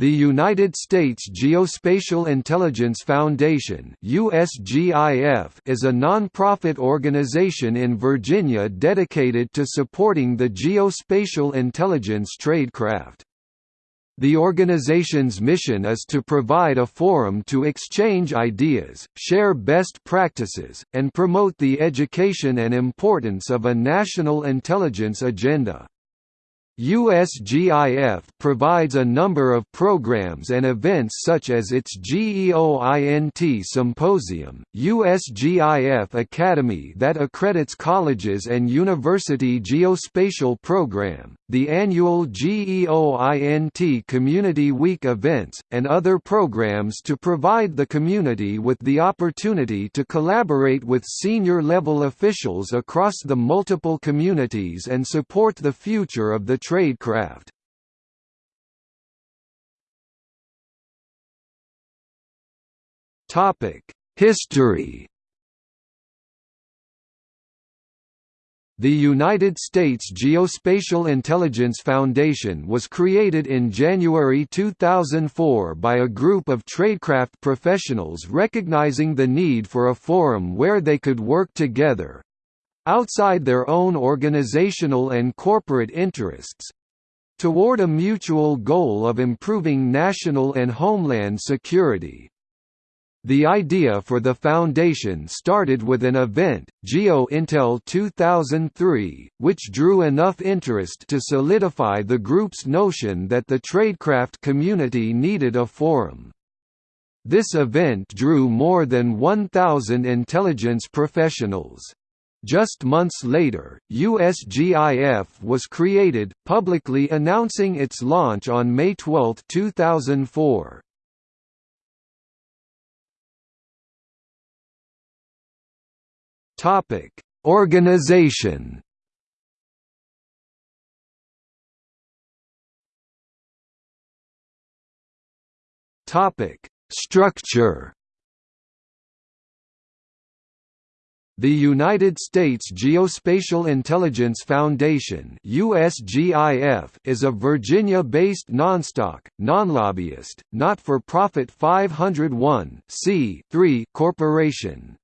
The United States Geospatial Intelligence Foundation (USGIF) is a non-profit organization in Virginia dedicated to supporting the geospatial intelligence tradecraft. The organization's mission is to provide a forum to exchange ideas, share best practices, and promote the education and importance of a national intelligence agenda. USGIF provides a number of programs and events such as its GEOINT Symposium, USGIF Academy that accredits colleges and university geospatial program, the annual GEOINT Community Week events, and other programs to provide the community with the opportunity to collaborate with senior-level officials across the multiple communities and support the future of the tradecraft. History The United States Geospatial Intelligence Foundation was created in January 2004 by a group of tradecraft professionals recognizing the need for a forum where they could work together, outside their own organizational and corporate interests toward a mutual goal of improving national and homeland security. The idea for the foundation started with an event, GeoIntel 2003, which drew enough interest to solidify the group's notion that the tradecraft community needed a forum. This event drew more than 1,000 intelligence professionals. Just months later, USGIF was created, publicly announcing its launch on May 12, 2004. Topic: Organization. Topic: Structure. The United States Geospatial Intelligence Foundation (USGIF) is a Virginia-based non-stock, non-lobbyist, not-for-profit 501 corporation.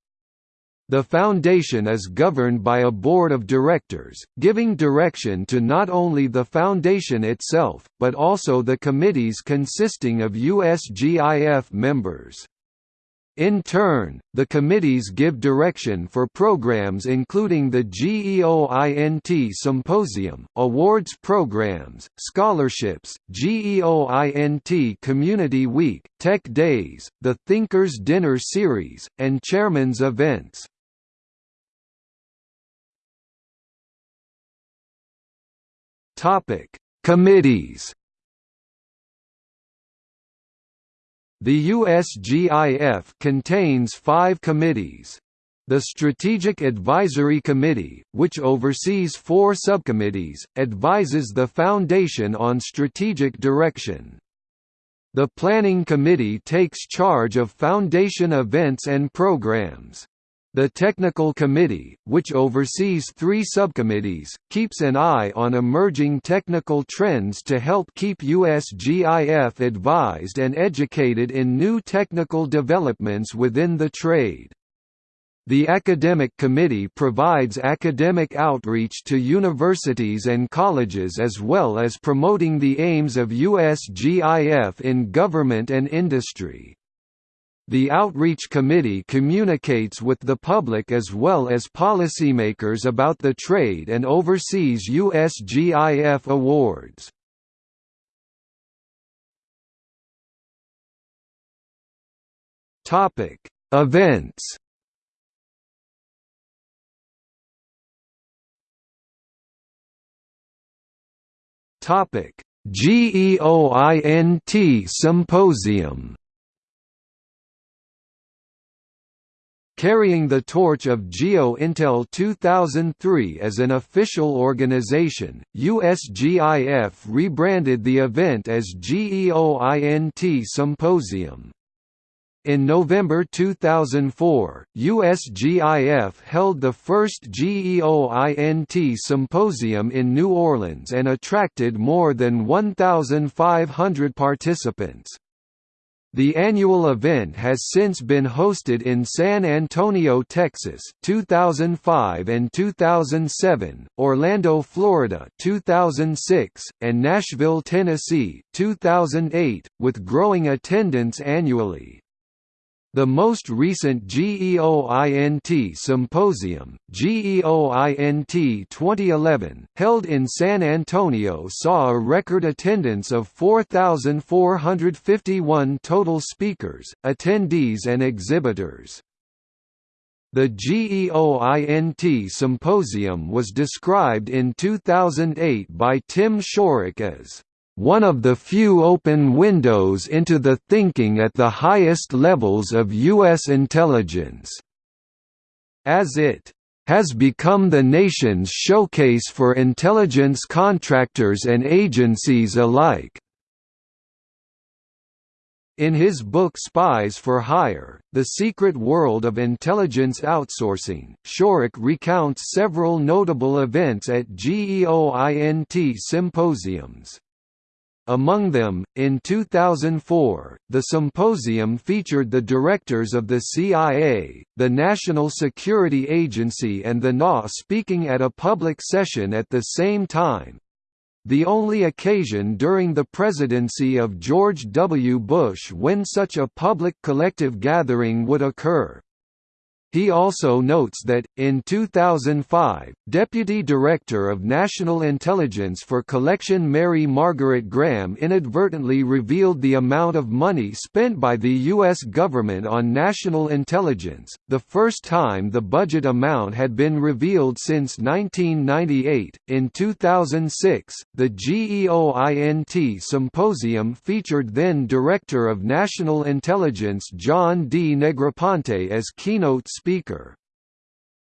The foundation is governed by a board of directors, giving direction to not only the foundation itself, but also the committees consisting of USGIF members. In turn, the committees give direction for programs including the GEOINT Symposium, awards programs, scholarships, GEOINT Community Week, Tech Days, the Thinkers Dinner Series, and Chairman's Events. Committees. The USGIF contains five committees. The Strategic Advisory Committee, which oversees four subcommittees, advises the Foundation on strategic direction. The Planning Committee takes charge of Foundation events and programs. The Technical Committee, which oversees three subcommittees, keeps an eye on emerging technical trends to help keep USGIF advised and educated in new technical developments within the trade. The Academic Committee provides academic outreach to universities and colleges as well as promoting the aims of USGIF in government and industry. The Outreach Committee communicates with the public as well as policymakers about the trade and oversees USGIF awards. Topic: Events. Topic: GEOINT Symposium. Carrying the torch of GeoIntel 2003 as an official organization, USGIF rebranded the event as GEOINT Symposium. In November 2004, USGIF held the first GEOINT symposium in New Orleans and attracted more than 1,500 participants. The annual event has since been hosted in San Antonio, Texas 2005 and 2007, Orlando, Florida 2006, and Nashville, Tennessee 2008, with growing attendance annually. The most recent GEOINT Symposium, GEOINT 2011, held in San Antonio saw a record attendance of 4,451 total speakers, attendees and exhibitors. The GEOINT Symposium was described in 2008 by Tim Shorrock as one of the few open windows into the thinking at the highest levels of U.S. intelligence. As it has become the nation's showcase for intelligence contractors and agencies alike. In his book Spies for Hire, The Secret World of Intelligence Outsourcing, Shorrock recounts several notable events at GEOINT symposiums. Among them, in 2004, the symposium featured the directors of the CIA, the National Security Agency and the NA speaking at a public session at the same time, the only occasion during the presidency of George W. Bush when such a public collective gathering would occur. He also notes that, in 2005, Deputy Director of National Intelligence for Collection Mary Margaret Graham inadvertently revealed the amount of money spent by the U.S. government on national intelligence, the first time the budget amount had been revealed since 1998. In 2006, the GEOINT Symposium featured then Director of National Intelligence John D. Negroponte as keynote speaker.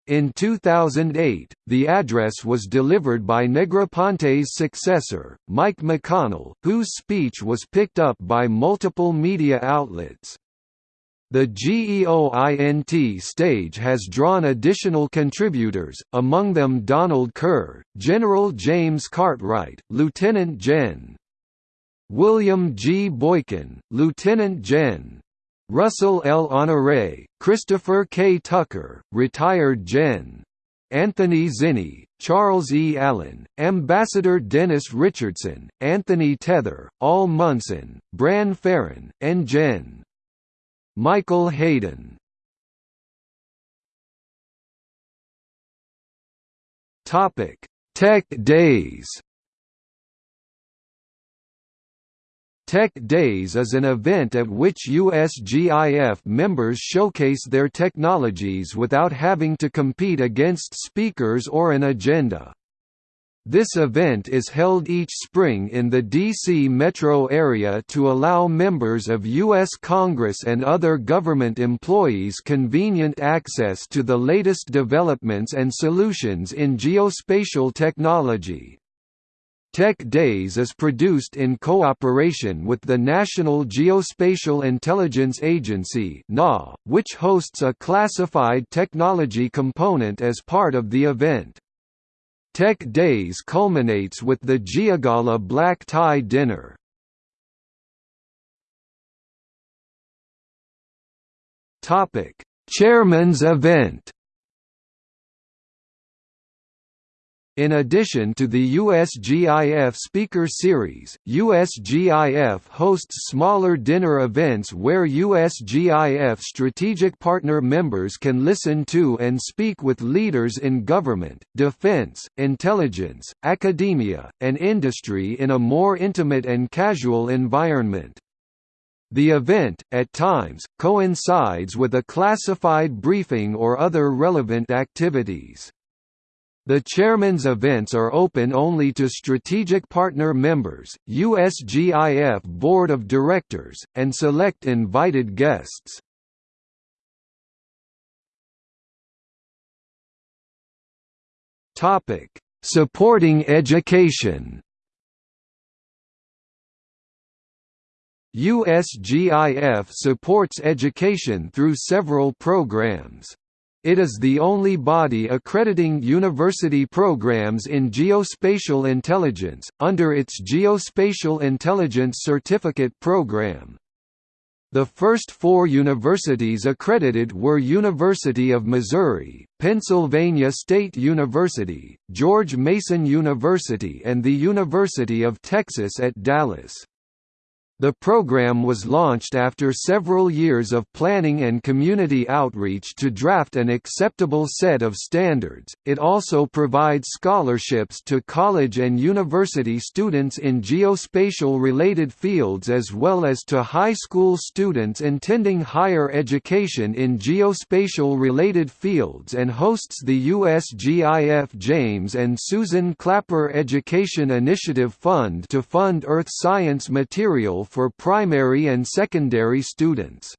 In 2008, the address was delivered by Negroponte's successor, Mike McConnell, whose speech was picked up by multiple media outlets. The GEOINT stage has drawn additional contributors, among them Donald Kerr, General James Cartwright, Lieutenant Gen. William G. Boykin, Lieutenant Gen. Russell L. Honoré, Christopher K. Tucker, retired Gen. Anthony Zinni, Charles E. Allen, Ambassador Dennis Richardson, Anthony Tether, Al Munson, Bran Ferren, and Gen. Michael Hayden. Tech Days Tech Days is an event at which USGIF members showcase their technologies without having to compete against speakers or an agenda. This event is held each spring in the D.C. metro area to allow members of U.S. Congress and other government employees convenient access to the latest developments and solutions in geospatial technology. Tech Days is produced in cooperation with the National Geospatial Intelligence Agency which hosts a classified technology component as part of the event. Tech Days culminates with the Geogala Black Tie Dinner. Chairman's event In addition to the USGIF Speaker Series, USGIF hosts smaller dinner events where USGIF strategic partner members can listen to and speak with leaders in government, defense, intelligence, academia, and industry in a more intimate and casual environment. The event, at times, coincides with a classified briefing or other relevant activities. The chairman's events are open only to strategic partner members, USGIF Board of Directors, and select invited guests. Topic: Supporting education USGIF supports education through several programs. It is the only body accrediting university programs in geospatial intelligence, under its Geospatial Intelligence Certificate Program. The first four universities accredited were University of Missouri, Pennsylvania State University, George Mason University and the University of Texas at Dallas. The program was launched after several years of planning and community outreach to draft an acceptable set of standards. It also provides scholarships to college and university students in geospatial related fields as well as to high school students intending higher education in geospatial related fields and hosts the USGIF James and Susan Clapper Education Initiative Fund to fund earth science material for primary and secondary students.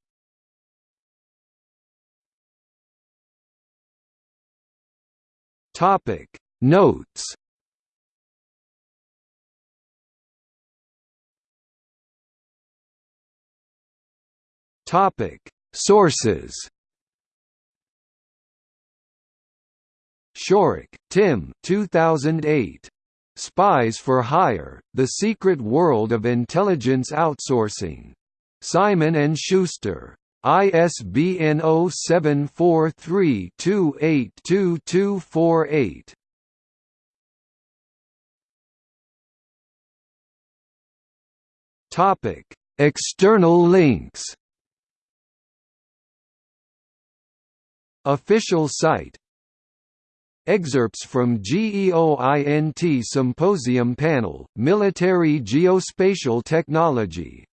Topic Notes Topic Sources Shorrock, Tim 2008. Spies for Hire: The Secret World of Intelligence Outsourcing. Simon & Schuster. ISBN 0743282248. Topic: External links. Official site Excerpts from GEOINT Symposium Panel, Military Geospatial Technology